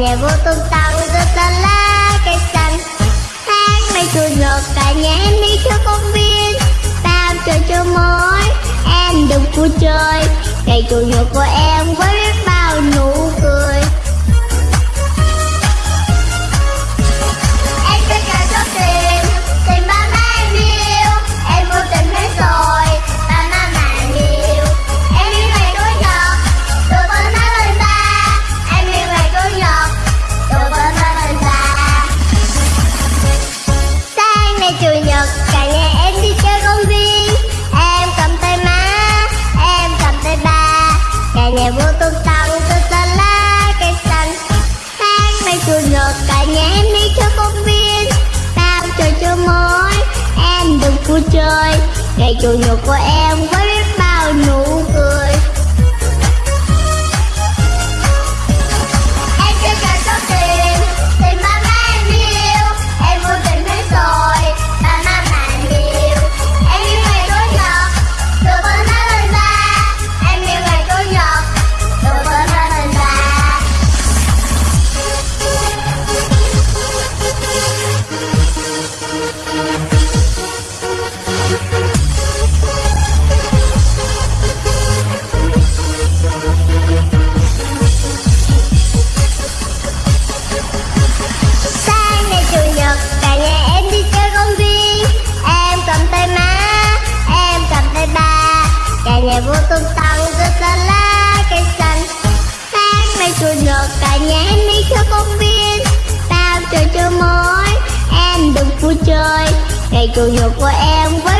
nhà vô tung tăng rất ta lá cây xanh. Hát mây chủ nhật cả nhà em đi chơi công viên. Bao chơi chơi mới em đừng vui chơi. Ngày chủ nhật của em với nhà vô tung tăng rất là lá cây xanh Sáng mai chủ nhật cả nhà em đi chơi công viên. Tao chơi cho mới, em đừng vui chơi. Ngày chủ nhật của em với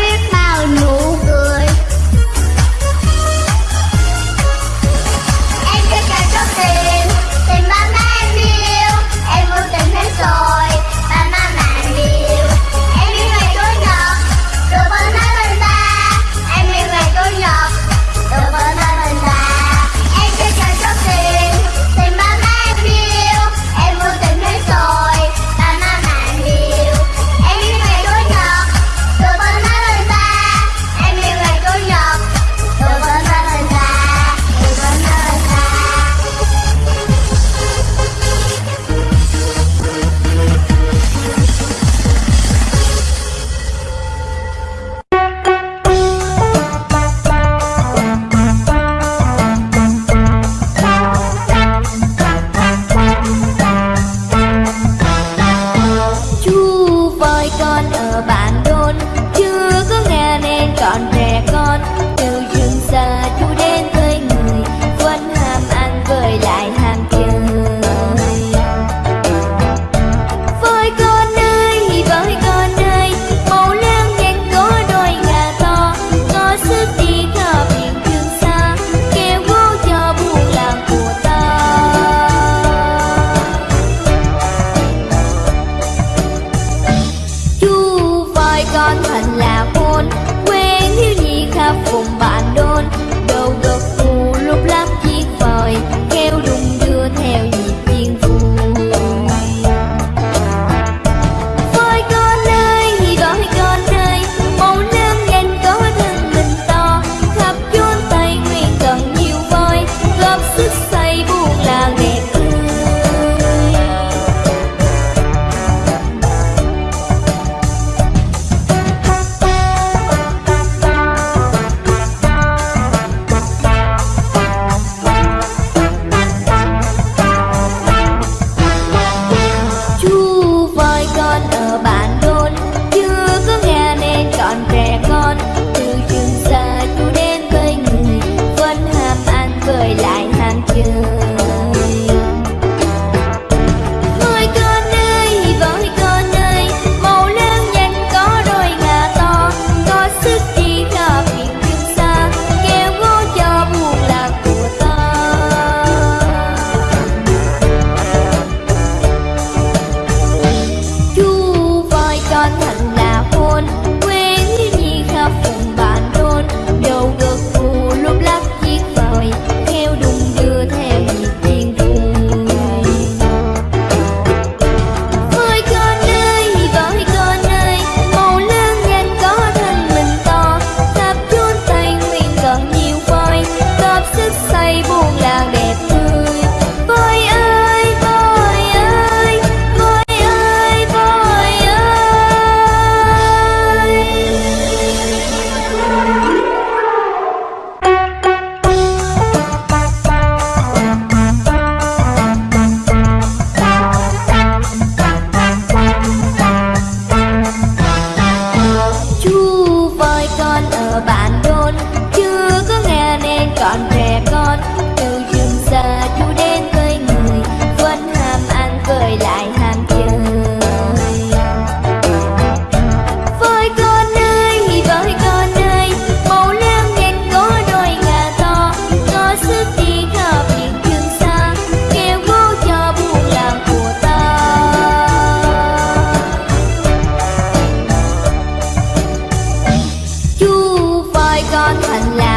Hình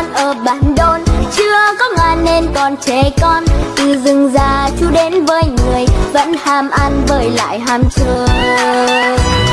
con ở bản đôn. Chưa có ngà nên còn trẻ con. Từ rừng già chú đến với người, Vẫn ham ăn bởi lại ham chơi.